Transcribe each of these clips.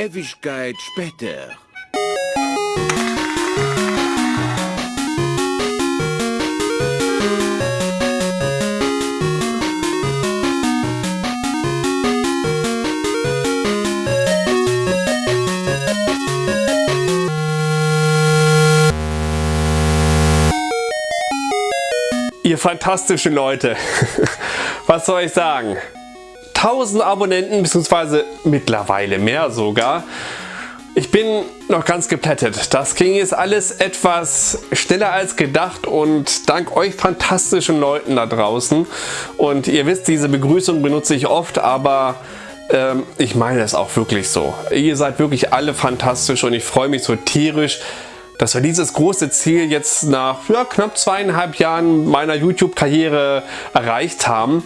Ewigkeit später. Ihr fantastischen Leute, was soll ich sagen? 1000 Abonnenten, beziehungsweise mittlerweile mehr sogar. Ich bin noch ganz geplättet. Das ging jetzt alles etwas schneller als gedacht und dank euch fantastischen Leuten da draußen. Und ihr wisst, diese Begrüßung benutze ich oft, aber ähm, ich meine es auch wirklich so. Ihr seid wirklich alle fantastisch und ich freue mich so tierisch, dass wir dieses große Ziel jetzt nach ja, knapp zweieinhalb Jahren meiner YouTube-Karriere erreicht haben.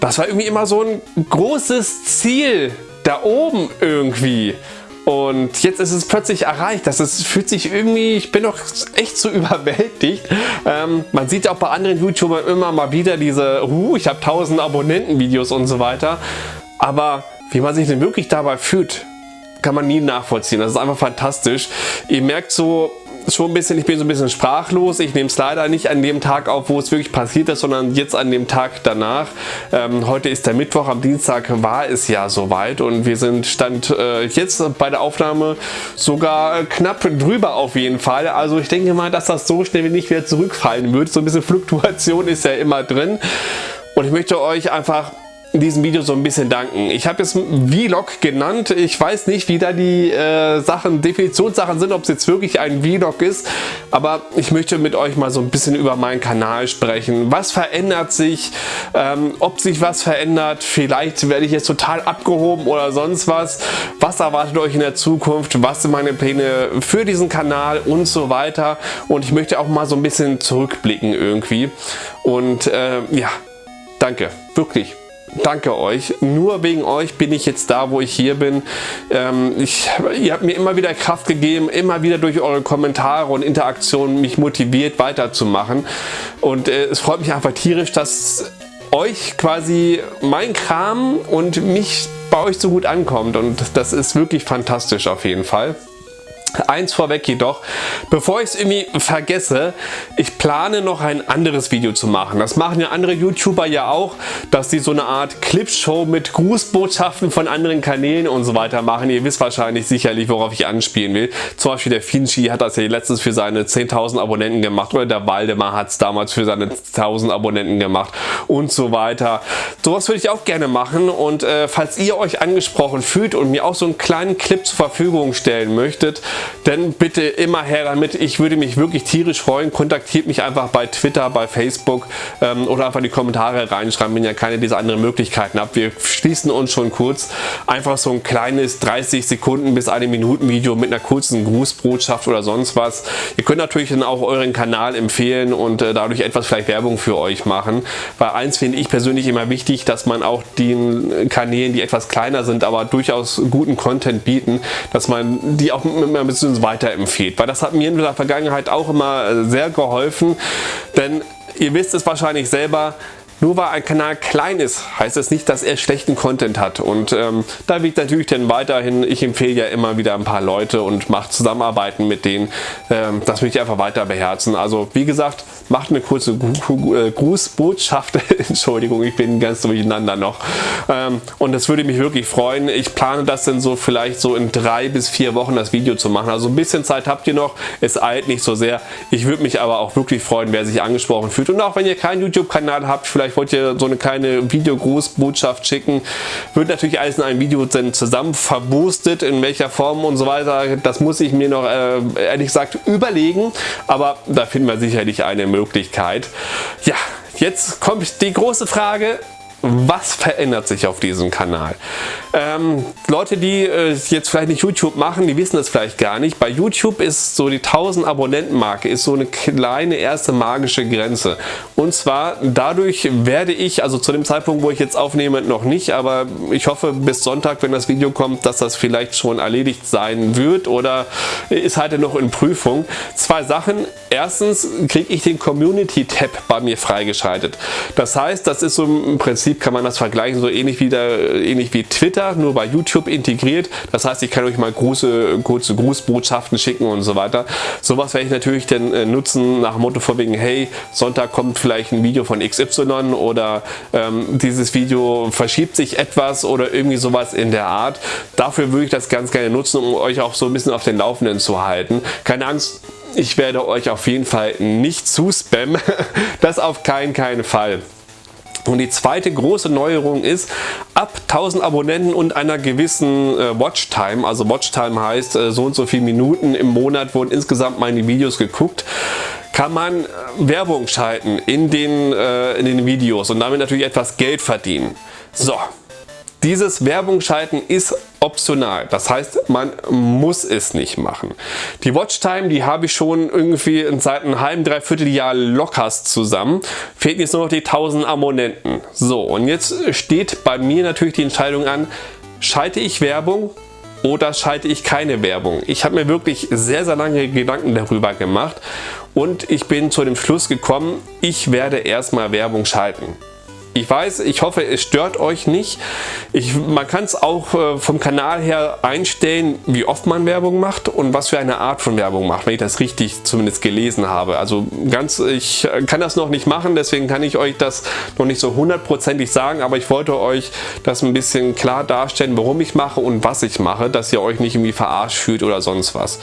Das war irgendwie immer so ein großes Ziel da oben irgendwie. Und jetzt ist es plötzlich erreicht. Das ist, fühlt sich irgendwie, ich bin doch echt so überwältigt. Ähm, man sieht auch bei anderen YouTubern immer mal wieder diese, uh, ich habe 1000 Abonnenten Videos und so weiter. Aber wie man sich denn wirklich dabei fühlt, kann man nie nachvollziehen. Das ist einfach fantastisch. Ihr merkt so schon ein bisschen, ich bin so ein bisschen sprachlos. Ich nehme es leider nicht an dem Tag auf, wo es wirklich passiert ist, sondern jetzt an dem Tag danach. Ähm, heute ist der Mittwoch, am Dienstag war es ja soweit und wir sind Stand äh, jetzt bei der Aufnahme sogar knapp drüber auf jeden Fall. Also ich denke mal, dass das so schnell nicht wieder zurückfallen wird. So ein bisschen Fluktuation ist ja immer drin. Und ich möchte euch einfach in diesem Video so ein bisschen danken. Ich habe es Vlog genannt. Ich weiß nicht, wie da die äh, Sachen, Definitionssachen sind, ob es jetzt wirklich ein Vlog ist. Aber ich möchte mit euch mal so ein bisschen über meinen Kanal sprechen. Was verändert sich? Ähm, ob sich was verändert? Vielleicht werde ich jetzt total abgehoben oder sonst was. Was erwartet euch in der Zukunft? Was sind meine Pläne für diesen Kanal und so weiter? Und ich möchte auch mal so ein bisschen zurückblicken irgendwie. Und äh, ja, danke. Wirklich danke euch. Nur wegen euch bin ich jetzt da, wo ich hier bin. Ähm, ich, ihr habt mir immer wieder Kraft gegeben, immer wieder durch eure Kommentare und Interaktionen mich motiviert weiterzumachen. Und äh, es freut mich einfach tierisch, dass euch quasi mein Kram und mich bei euch so gut ankommt. Und das ist wirklich fantastisch auf jeden Fall. Eins vorweg jedoch, bevor ich es irgendwie vergesse, ich plane noch ein anderes Video zu machen. Das machen ja andere YouTuber ja auch, dass sie so eine Art Clipshow mit Grußbotschaften von anderen Kanälen und so weiter machen. Ihr wisst wahrscheinlich sicherlich, worauf ich anspielen will. Zum Beispiel der Finchi hat das ja letztens für seine 10.000 Abonnenten gemacht oder der Waldemar hat es damals für seine 1.000 Abonnenten gemacht und so weiter. Sowas würde ich auch gerne machen und äh, falls ihr euch angesprochen fühlt und mir auch so einen kleinen Clip zur Verfügung stellen möchtet, dann bitte immer her damit. Ich würde mich wirklich tierisch freuen. Kontaktiert mich einfach bei Twitter, bei Facebook ähm, oder einfach in die Kommentare reinschreiben, wenn ihr keine dieser anderen Möglichkeiten habt. Wir schließen uns schon kurz. Einfach so ein kleines 30 Sekunden bis eine Minuten Video mit einer kurzen Grußbotschaft oder sonst was. Ihr könnt natürlich dann auch euren Kanal empfehlen und äh, dadurch etwas vielleicht Werbung für euch machen. Weil eins finde ich persönlich immer wichtig, dass man auch den Kanälen, die etwas kleiner sind, aber durchaus guten Content bieten, dass man die auch mit ein bisschen weiterempfiehlt. Weil das hat mir in der Vergangenheit auch immer äh, sehr geholfen, denn ihr wisst es wahrscheinlich selber, nur weil ein Kanal klein ist, heißt das nicht, dass er schlechten Content hat. Und ähm, da wird natürlich dann weiterhin, ich empfehle ja immer wieder ein paar Leute und mache Zusammenarbeiten mit denen. Ähm, das möchte ich einfach weiter beherzen. Also wie gesagt, macht eine kurze äh, Grußbotschaft. Entschuldigung, ich bin ganz durcheinander noch. Ähm, und das würde mich wirklich freuen. Ich plane das dann so vielleicht so in drei bis vier Wochen das Video zu machen. Also ein bisschen Zeit habt ihr noch. Es eilt nicht so sehr. Ich würde mich aber auch wirklich freuen, wer sich angesprochen fühlt. Und auch wenn ihr keinen YouTube-Kanal habt, vielleicht vielleicht wollt ihr so eine kleine Videogrußbotschaft schicken, wird natürlich alles in einem Video dann zusammen verboostet, in welcher Form und so weiter. Das muss ich mir noch äh, ehrlich gesagt überlegen, aber da finden wir sicherlich eine Möglichkeit. Ja, jetzt kommt die große Frage, was verändert sich auf diesem Kanal? Ähm, Leute, die äh, jetzt vielleicht nicht YouTube machen, die wissen das vielleicht gar nicht. Bei YouTube ist so die 1000 Abonnenten Marke ist so eine kleine erste magische Grenze. Und zwar dadurch werde ich, also zu dem Zeitpunkt, wo ich jetzt aufnehme, noch nicht, aber ich hoffe bis Sonntag, wenn das Video kommt, dass das vielleicht schon erledigt sein wird oder ist halt noch in Prüfung. Zwei Sachen. Erstens kriege ich den Community Tab bei mir freigeschaltet. Das heißt, das ist so im Prinzip Kann man das vergleichen, so ähnlich wie, der, ähnlich wie Twitter, nur bei YouTube integriert. Das heißt, ich kann euch mal große, kurze Grußbotschaften schicken und so weiter. Sowas werde ich natürlich dann äh, nutzen nach dem Motto von wegen, hey, Sonntag kommt vielleicht ein Video von XY oder ähm, dieses Video verschiebt sich etwas oder irgendwie sowas in der Art. Dafür würde ich das ganz gerne nutzen, um euch auch so ein bisschen auf den Laufenden zu halten. Keine Angst, ich werde euch auf jeden Fall nicht zu spammen. Das auf keinen, keinen Fall. Und die zweite große Neuerung ist, ab 1000 Abonnenten und einer gewissen äh, Watchtime, also Watchtime heißt äh, so und so viele Minuten im Monat wurden insgesamt meine Videos geguckt, kann man äh, Werbung schalten in den, äh, in den Videos und damit natürlich etwas Geld verdienen. So, dieses Werbung schalten ist optional. Das heißt, man muss es nicht machen. Die Watchtime, die habe ich schon irgendwie seit einem halben, dreiviertel Jahr lockers zusammen. Fehlt jetzt nur noch die 1000 Abonnenten. So, und jetzt steht bei mir natürlich die Entscheidung an, schalte ich Werbung oder schalte ich keine Werbung? Ich habe mir wirklich sehr, sehr lange Gedanken darüber gemacht und ich bin zu dem Schluss gekommen, ich werde erstmal Werbung schalten. Ich weiß, ich hoffe, es stört euch nicht. Ich, man kann es auch äh, vom Kanal her einstellen, wie oft man Werbung macht und was für eine Art von Werbung macht, wenn ich das richtig zumindest gelesen habe. Also ganz, ich kann das noch nicht machen, deswegen kann ich euch das noch nicht so hundertprozentig sagen, aber ich wollte euch das ein bisschen klar darstellen, warum ich mache und was ich mache, dass ihr euch nicht irgendwie verarscht fühlt oder sonst was.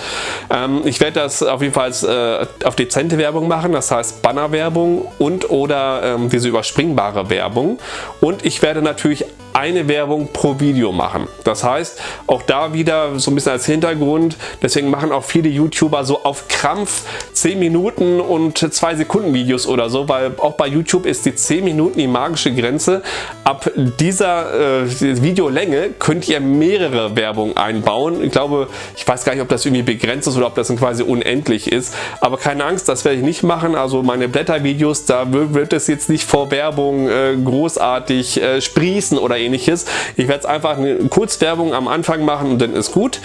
Ähm, ich werde das auf jeden Fall äh, auf dezente Werbung machen, das heißt Bannerwerbung und oder ähm, diese überspringbare Werbung. Werbung. Und ich werde natürlich eine Werbung pro Video machen. Das heißt, auch da wieder so ein bisschen als Hintergrund, deswegen machen auch viele YouTuber so auf Krampf 10 Minuten und 2 Sekunden Videos oder so, weil auch bei YouTube ist die 10 Minuten die magische Grenze. Ab dieser äh, Videolänge könnt ihr mehrere Werbungen einbauen. Ich glaube, ich weiß gar nicht, ob das irgendwie begrenzt ist oder ob das quasi unendlich ist, aber keine Angst, das werde ich nicht machen. Also meine Blättervideos, da wird es jetzt nicht vor Werbung äh, großartig äh, sprießen oder ähnliches. Ich werde es einfach eine Kurzwerbung am Anfang machen und dann ist gut.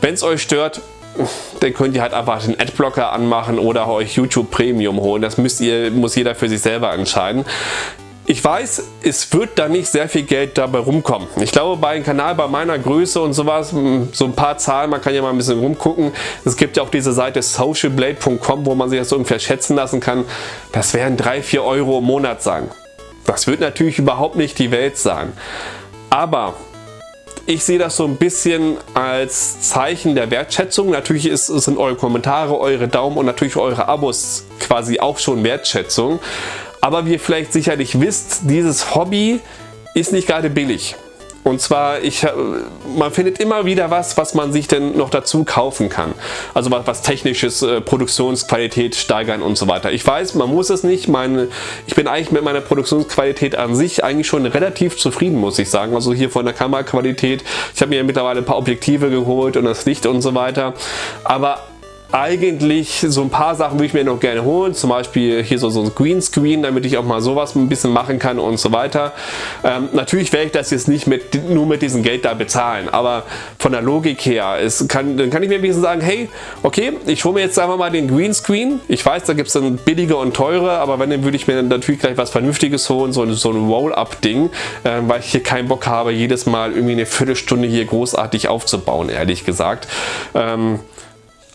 Wenn es euch stört, dann könnt ihr halt einfach den Adblocker anmachen oder euch YouTube Premium holen. Das müsst ihr, muss jeder für sich selber entscheiden. Ich weiß, es wird da nicht sehr viel Geld dabei rumkommen. Ich glaube, bei einem Kanal bei meiner Größe und sowas, so ein paar Zahlen, man kann ja mal ein bisschen rumgucken. Es gibt ja auch diese Seite socialblade.com, wo man sich das ungefähr schätzen lassen kann. Das werden 3-4 Euro im Monat sein. Das wird natürlich überhaupt nicht die Welt sein. Aber ich sehe das so ein bisschen als Zeichen der Wertschätzung. Natürlich ist, sind eure Kommentare, eure Daumen und natürlich eure Abos quasi auch schon Wertschätzung. Aber wie ihr vielleicht sicherlich wisst, dieses Hobby ist nicht gerade billig. Und zwar, ich, äh, man findet immer wieder was, was man sich denn noch dazu kaufen kann. Also was, was technisches, äh, Produktionsqualität steigern und so weiter. Ich weiß, man muss es nicht. Meine, ich bin eigentlich mit meiner Produktionsqualität an sich eigentlich schon relativ zufrieden, muss ich sagen. Also hier von der Kameraqualität. Ich habe mir mittlerweile ein paar Objektive geholt und das Licht und so weiter. Aber eigentlich so ein paar Sachen würde ich mir noch gerne holen, zum Beispiel hier so, so ein Greenscreen, damit ich auch mal sowas ein bisschen machen kann und so weiter. Ähm, natürlich werde ich das jetzt nicht mit, nur mit diesem Geld da bezahlen, aber von der Logik her, es kann, dann kann ich mir ein bisschen sagen, hey, okay, ich hole mir jetzt einfach mal den Greenscreen. Ich weiß, da gibt es dann billige und teure, aber wenn, dann würde ich mir dann natürlich gleich was Vernünftiges holen, so, so ein Roll-Up-Ding, äh, weil ich hier keinen Bock habe, jedes Mal irgendwie eine Viertelstunde hier großartig aufzubauen, ehrlich gesagt. Ähm,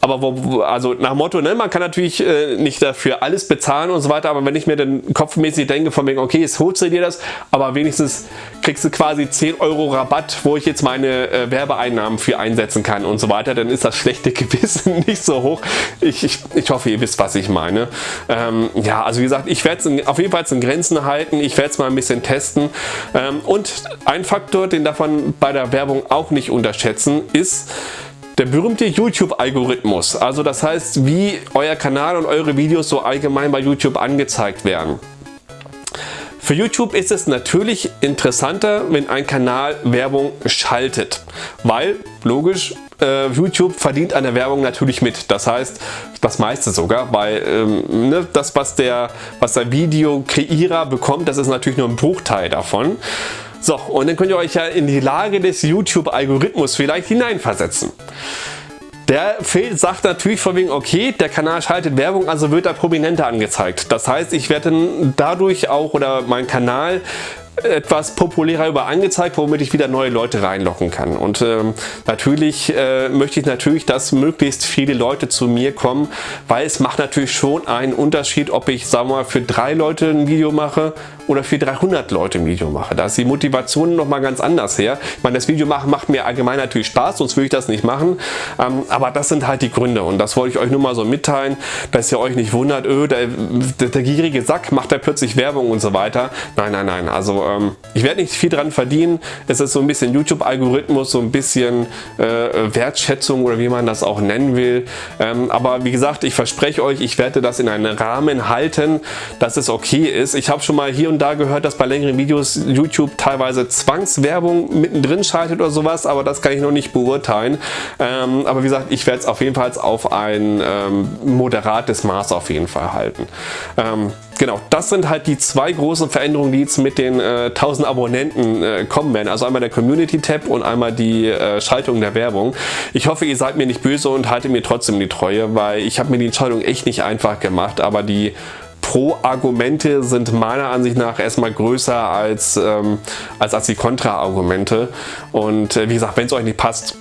aber wo, also nach Motto, ne, man kann natürlich äh, nicht dafür alles bezahlen und so weiter, aber wenn ich mir dann kopfmäßig denke von wegen, okay, jetzt holst du dir das, aber wenigstens kriegst du quasi 10 Euro Rabatt, wo ich jetzt meine äh, Werbeeinnahmen für einsetzen kann und so weiter, dann ist das schlechte Gewissen nicht so hoch. Ich, ich, ich hoffe, ihr wisst, was ich meine. Ähm, ja, also wie gesagt, ich werde es auf jeden Fall in Grenzen halten, ich werde es mal ein bisschen testen. Ähm, und ein Faktor, den darf man bei der Werbung auch nicht unterschätzen, ist, der berühmte YouTube-Algorithmus, also das heißt, wie euer Kanal und eure Videos so allgemein bei YouTube angezeigt werden. Für YouTube ist es natürlich interessanter, wenn ein Kanal Werbung schaltet, weil logisch, äh, YouTube verdient an der Werbung natürlich mit. Das heißt, das meiste sogar, weil ähm, ne, das, was der, was der Video-Kreierer bekommt, das ist natürlich nur ein Bruchteil davon. So, und dann könnt ihr euch ja in die Lage des YouTube-Algorithmus vielleicht hineinversetzen. Der sagt natürlich von wegen, okay, der Kanal schaltet Werbung, also wird er prominenter angezeigt. Das heißt, ich werde dadurch auch, oder mein Kanal etwas populärer über angezeigt, womit ich wieder neue Leute reinlocken kann. Und ähm, natürlich äh, möchte ich natürlich, dass möglichst viele Leute zu mir kommen, weil es macht natürlich schon einen Unterschied, ob ich, sagen wir mal, für drei Leute ein Video mache oder für 300 Leute ein Video mache. Da ist die Motivation nochmal ganz anders her. Ich meine, das Video machen macht mir allgemein natürlich Spaß, sonst würde ich das nicht machen. Ähm, aber das sind halt die Gründe und das wollte ich euch nur mal so mitteilen, dass ihr euch nicht wundert, öh, der, der, der gierige Sack macht da plötzlich Werbung und so weiter. Nein, nein, nein. Also ähm, ich werde nicht viel dran verdienen. Es ist so ein bisschen YouTube-Algorithmus, so ein bisschen äh, Wertschätzung oder wie man das auch nennen will. Ähm, aber wie gesagt, ich verspreche euch, ich werde das in einen Rahmen halten, dass es okay ist. Ich habe schon mal hier und da gehört, dass bei längeren Videos YouTube teilweise Zwangswerbung mittendrin schaltet oder sowas, aber das kann ich noch nicht beurteilen. Ähm, aber wie gesagt, ich werde es auf jeden Fall auf ein ähm, moderates Maß auf jeden Fall halten. Ähm, genau, das sind halt die zwei großen Veränderungen, die jetzt mit den äh, 1000 Abonnenten äh, kommen werden. Also einmal der Community-Tab und einmal die äh, Schaltung der Werbung. Ich hoffe, ihr seid mir nicht böse und haltet mir trotzdem die Treue, weil ich habe mir die Entscheidung echt nicht einfach gemacht, aber die Pro-Argumente sind meiner Ansicht nach erstmal größer als, ähm, als, als die Kontra-Argumente. Und äh, wie gesagt, wenn es euch nicht passt,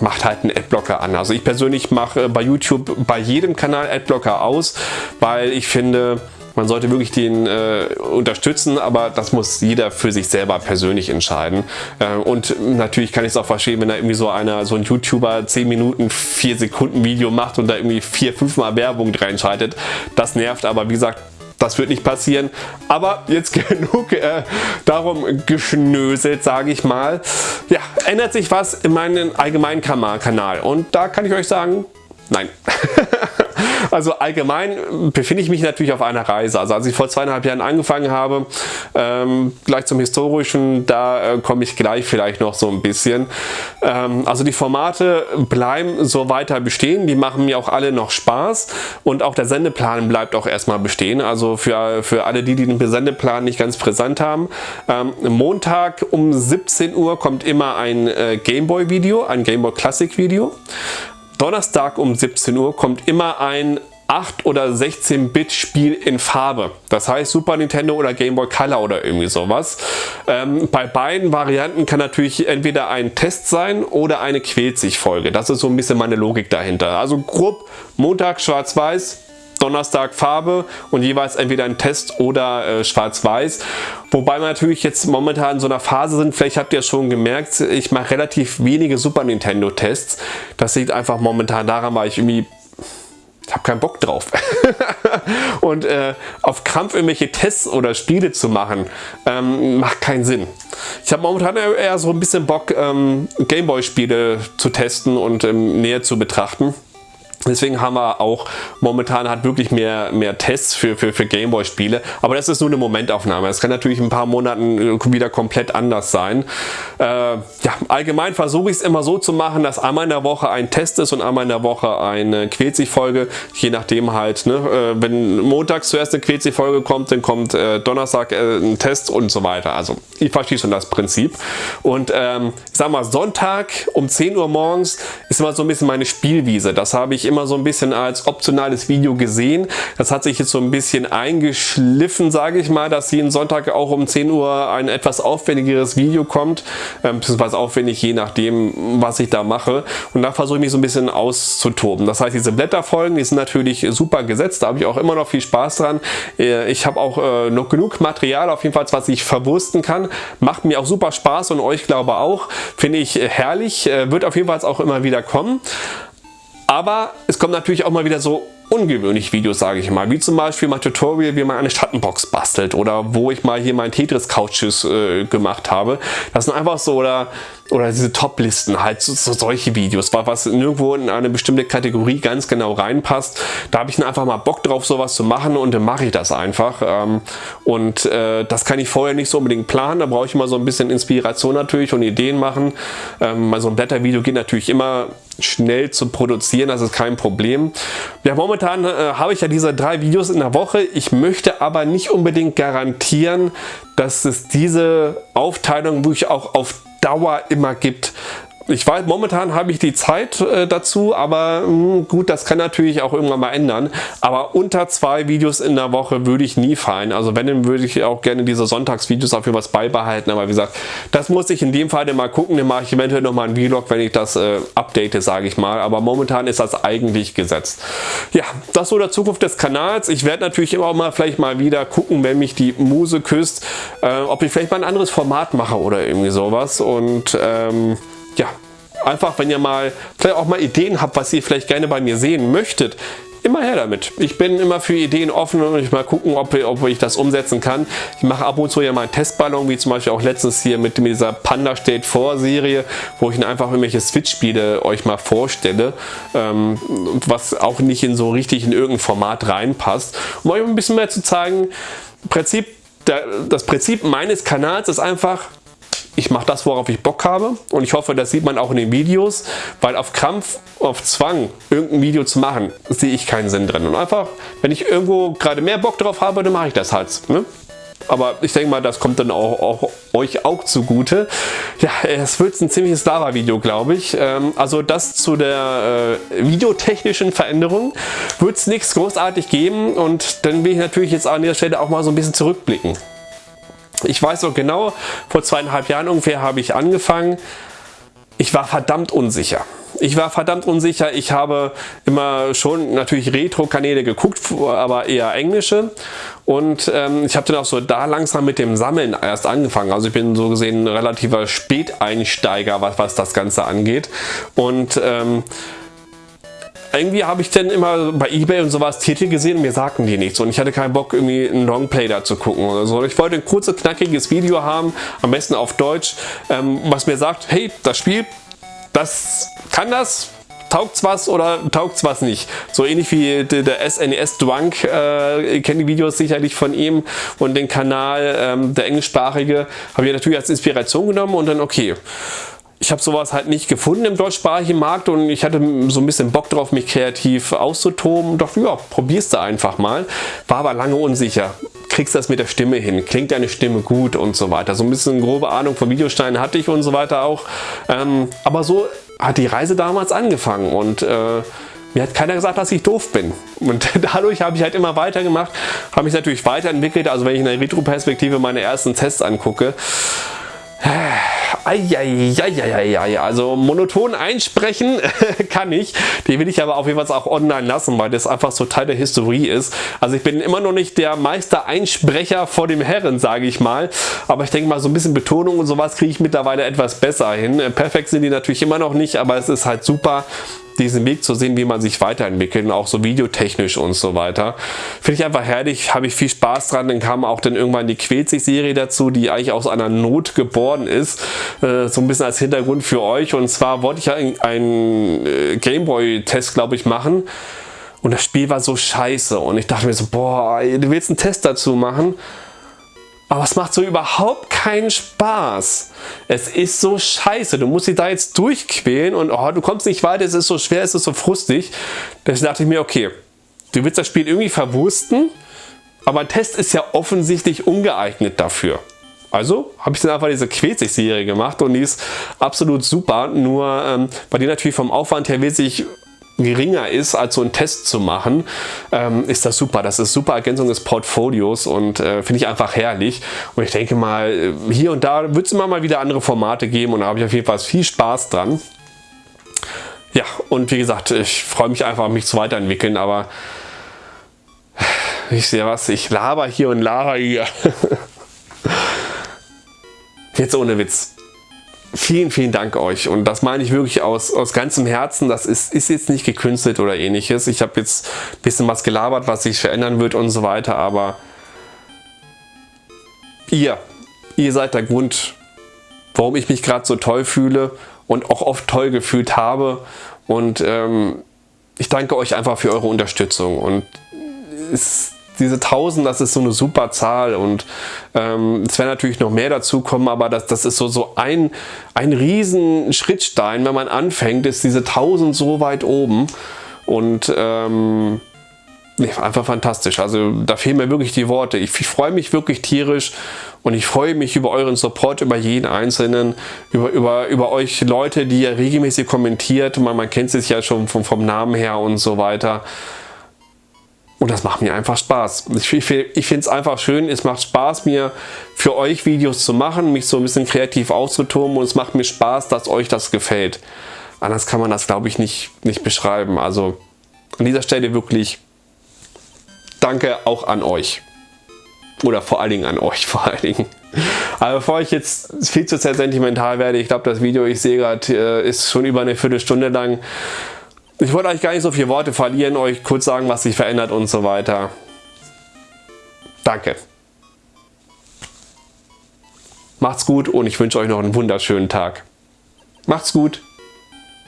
macht halt einen Adblocker an. Also ich persönlich mache bei YouTube bei jedem Kanal Adblocker aus, weil ich finde, man sollte wirklich den äh, unterstützen, aber das muss jeder für sich selber persönlich entscheiden. Äh, und natürlich kann ich es auch verstehen, wenn da irgendwie so einer, so ein YouTuber 10 Minuten, 4 Sekunden Video macht und da irgendwie 4, 5 Mal Werbung reinschaltet. Das nervt, aber wie gesagt, das wird nicht passieren. Aber jetzt genug äh, darum geschnöselt, sage ich mal. Ja, ändert sich was in meinem allgemeinen Kanal. Und da kann ich euch sagen, nein. Also allgemein befinde ich mich natürlich auf einer Reise. Also als ich vor zweieinhalb Jahren angefangen habe, ähm, gleich zum Historischen, da äh, komme ich gleich vielleicht noch so ein bisschen. Ähm, also die Formate bleiben so weiter bestehen, die machen mir auch alle noch Spaß und auch der Sendeplan bleibt auch erstmal bestehen. Also für, für alle die, die den Sendeplan nicht ganz präsent haben. Ähm, Montag um 17 Uhr kommt immer ein äh, Gameboy Video, ein Gameboy Classic Video. Donnerstag um 17 Uhr kommt immer ein 8 oder 16-Bit Spiel in Farbe. Das heißt Super Nintendo oder Game Boy Color oder irgendwie sowas. Ähm, bei beiden Varianten kann natürlich entweder ein Test sein oder eine Quält sich Folge. Das ist so ein bisschen meine Logik dahinter. Also grob Montag schwarz-weiß, Donnerstag Farbe und jeweils entweder ein Test oder äh, schwarz-weiß. Wobei wir natürlich jetzt momentan in so einer Phase sind, vielleicht habt ihr schon gemerkt, ich mache relativ wenige Super Nintendo Tests. Das liegt einfach momentan daran, weil ich irgendwie ich habe keinen Bock drauf. und äh, auf Krampf irgendwelche Tests oder Spiele zu machen, ähm, macht keinen Sinn. Ich habe momentan eher so ein bisschen Bock, ähm, Gameboy-Spiele zu testen und ähm, näher zu betrachten. Deswegen haben wir auch momentan hat wirklich mehr, mehr Tests für, für, für Gameboy-Spiele. Aber das ist nur eine Momentaufnahme. Es kann natürlich in ein paar Monaten wieder komplett anders sein. Äh, ja, allgemein versuche ich es immer so zu machen, dass einmal in der Woche ein Test ist und einmal in der Woche eine Quetzig-Folge. Je nachdem halt, ne? Äh, wenn montags zuerst eine Quetzig-Folge kommt, dann kommt äh, Donnerstag äh, ein Test und so weiter. Also ich verstehe schon das Prinzip. Und ähm, ich sag mal, Sonntag um 10 Uhr morgens ist immer so ein bisschen meine Spielwiese. Das habe ich immer so ein bisschen als optionales Video gesehen. Das hat sich jetzt so ein bisschen eingeschliffen, sage ich mal, dass jeden Sonntag auch um 10 Uhr ein etwas aufwendigeres Video kommt, ähm, beziehungsweise aufwendig je nachdem, was ich da mache. Und da versuche ich mich so ein bisschen auszutoben. Das heißt, diese Blätterfolgen, die sind natürlich super gesetzt, da habe ich auch immer noch viel Spaß dran. Äh, ich habe auch äh, noch genug Material, auf jeden Fall, was ich verwursten kann. Macht mir auch super Spaß und euch glaube auch. Finde ich herrlich, äh, wird auf jeden Fall auch immer wieder kommen. Aber es kommt natürlich auch mal wieder so ungewöhnliche Videos, sage ich mal, wie zum Beispiel mein Tutorial, wie man eine Schattenbox bastelt oder wo ich mal hier mein Tetris Couches äh, gemacht habe. Das sind einfach so oder oder diese Top-Listen, halt so, so, solche Videos, was nirgendwo in eine bestimmte Kategorie ganz genau reinpasst. Da habe ich dann einfach mal Bock drauf, sowas zu machen und dann mache ich das einfach. Ähm, und äh, das kann ich vorher nicht so unbedingt planen, da brauche ich immer so ein bisschen Inspiration natürlich und Ideen machen. Ähm, so ein Blättervideo geht natürlich immer schnell zu produzieren, das ist kein Problem. Ja, momentan äh, habe ich ja diese drei Videos in der Woche. Ich möchte aber nicht unbedingt garantieren, dass es diese Aufteilung wirklich auch auf Dauer immer gibt. Ich weiß, momentan habe ich die Zeit äh, dazu, aber mh, hm, gut, das kann natürlich auch irgendwann mal ändern. Aber unter zwei Videos in der Woche würde ich nie fallen. Also wenn, dann würde ich auch gerne diese Sonntagsvideos dafür was beibehalten. Aber wie gesagt, das muss ich in dem Fall mal gucken. Dann mache ich eventuell nochmal einen Vlog, wenn ich das äh, update, sage ich mal. Aber momentan ist das eigentlich gesetzt. Ja, das so der Zukunft des Kanals. Ich werde natürlich immer mal vielleicht mal wieder gucken, wenn mich die Muse küsst, äh, ob ich vielleicht mal ein anderes Format mache oder irgendwie sowas. Und ähm, ja, einfach wenn ihr mal vielleicht auch mal Ideen habt, was ihr vielleicht gerne bei mir sehen möchtet, immer her damit. Ich bin immer für Ideen offen und ich mal gucken, ob, ob ich das umsetzen kann. Ich mache ab und zu ja mal einen Testballon, wie zum Beispiel auch letztens hier mit dieser Panda steht vor Serie, wo ich einfach irgendwelche Switch-Spiele euch mal vorstelle, ähm, was auch nicht in so richtig in irgendein Format reinpasst. Um euch ein bisschen mehr zu zeigen, Prinzip, der, das Prinzip meines Kanals ist einfach, ich mache das, worauf ich Bock habe und ich hoffe, das sieht man auch in den Videos, weil auf Krampf, auf Zwang, irgendein Video zu machen, sehe ich keinen Sinn drin. Und einfach, wenn ich irgendwo gerade mehr Bock drauf habe, dann mache ich das halt. Ne? Aber ich denke mal, das kommt dann auch, auch euch auch zugute. Ja, es wird ein ziemliches Lava-Video, glaube ich. Ähm, also das zu der äh, videotechnischen Veränderung wird es nichts großartig geben und dann will ich natürlich jetzt an der Stelle auch mal so ein bisschen zurückblicken. Ich weiß noch genau, vor zweieinhalb Jahren ungefähr habe ich angefangen. Ich war verdammt unsicher. Ich war verdammt unsicher. Ich habe immer schon natürlich Retro-Kanäle geguckt, aber eher englische. Und ähm, ich habe dann auch so da langsam mit dem Sammeln erst angefangen. Also ich bin so gesehen ein relativer Späteinsteiger, was, was das Ganze angeht. Und ähm, irgendwie habe ich dann immer bei Ebay und sowas Titel gesehen und mir sagten die nichts und ich hatte keinen Bock irgendwie ein Longplay da zu gucken oder so. Ich wollte ein kurzes, knackiges Video haben, am besten auf Deutsch, ähm, was mir sagt, hey, das Spiel, das kann das, taugt's was oder taugt's was nicht. So ähnlich wie der SNES Drunk, äh, ihr kennt die Videos sicherlich von ihm und den Kanal, ähm, der englischsprachige, habe ich natürlich als Inspiration genommen und dann okay ich habe sowas halt nicht gefunden im deutschsprachigen Markt und ich hatte so ein bisschen Bock drauf, mich kreativ auszutoben. Doch ja, probierst du einfach mal. War aber lange unsicher. Kriegst du das mit der Stimme hin? Klingt deine Stimme gut und so weiter. So ein bisschen grobe Ahnung von Videosteinen hatte ich und so weiter auch. Ähm, aber so hat die Reise damals angefangen und äh, mir hat keiner gesagt, dass ich doof bin. Und dadurch habe ich halt immer weitergemacht, habe mich natürlich weiterentwickelt. Also wenn ich in der Retro-Perspektive meine ersten Tests angucke, Eieieiei, also monoton einsprechen kann ich. Die will ich aber auf jeden Fall auch online lassen, weil das einfach so Teil der Historie ist. Also ich bin immer noch nicht der Meister-Einsprecher vor dem Herren, sage ich mal. Aber ich denke mal, so ein bisschen Betonung und sowas kriege ich mittlerweile etwas besser hin. Perfekt sind die natürlich immer noch nicht, aber es ist halt super, diesen Weg zu sehen, wie man sich weiterentwickelt, auch so videotechnisch und so weiter. Finde ich einfach herrlich, habe ich viel Spaß dran. Dann kam auch dann irgendwann die Quälzig-Serie dazu, die eigentlich aus einer Not geboren ist. Äh, so ein bisschen als Hintergrund für euch. Und zwar wollte ich ja einen äh, Gameboy-Test, glaube ich, machen. Und das Spiel war so scheiße. Und ich dachte mir so, boah, du willst einen Test dazu machen? Aber es macht so überhaupt keinen Spaß. Es ist so scheiße. Du musst dich da jetzt durchquälen und oh, du kommst nicht weiter, es ist so schwer, es ist so frustig. Deswegen dachte ich mir, okay, du willst das Spiel irgendwie verwursten, aber ein Test ist ja offensichtlich ungeeignet dafür. Also habe ich dann einfach diese Quetzig-Serie gemacht und die ist absolut super, nur ähm, weil die natürlich vom Aufwand her wesentlich geringer ist, als so einen Test zu machen, ähm, ist das super. Das ist super Ergänzung des Portfolios und äh, finde ich einfach herrlich. Und ich denke mal, äh, hier und da wird es immer mal wieder andere Formate geben und da habe ich auf jeden Fall viel Spaß dran. Ja, und wie gesagt, ich freue mich einfach, mich zu weiterentwickeln, aber ich sehe was, ich laber hier und laber hier. Jetzt ohne Witz vielen, vielen Dank euch. Und das meine ich wirklich aus, aus ganzem Herzen. Das ist, ist jetzt nicht gekünstelt oder ähnliches. Ich habe jetzt ein bisschen was gelabert, was sich verändern wird und so weiter. Aber ihr, ihr seid der Grund, warum ich mich gerade so toll fühle und auch oft toll gefühlt habe. Und ähm, ich danke euch einfach für eure Unterstützung. Und es diese 1000, das ist so eine super Zahl und ähm, es werden natürlich noch mehr dazu kommen, aber das, das ist so, so ein, ein riesen Schrittstein, wenn man anfängt, ist diese 1000 so weit oben und ähm, einfach fantastisch. Also da fehlen mir wirklich die Worte. Ich, ich freue mich wirklich tierisch Und ich freue mich über euren Support, über jeden Einzelnen, über, über, über euch Leute, die ihr regelmäßig kommentiert. Man, man kennt es ja schon vom, vom Namen her und so weiter. Und das macht mir einfach Spaß. Ich, ich, ich finde es einfach schön, es macht Spaß, mir für euch Videos zu machen, mich so ein bisschen kreativ auszutoben und es macht mir Spaß, dass euch das gefällt. Anders kann man das, glaube ich, nicht, nicht beschreiben. Also an dieser Stelle wirklich danke auch an euch. Oder vor allen Dingen an euch, vor allen Dingen. Aber bevor ich jetzt viel zu sehr sentimental werde, ich glaube das Video, ich sehe gerade, äh, ist schon über eine Viertelstunde lang. Ich wollte euch gar nicht so viele Worte verlieren, euch kurz sagen, was sich verändert und so weiter. Danke. Macht's gut und ich wünsche euch noch einen wunderschönen Tag. Macht's gut.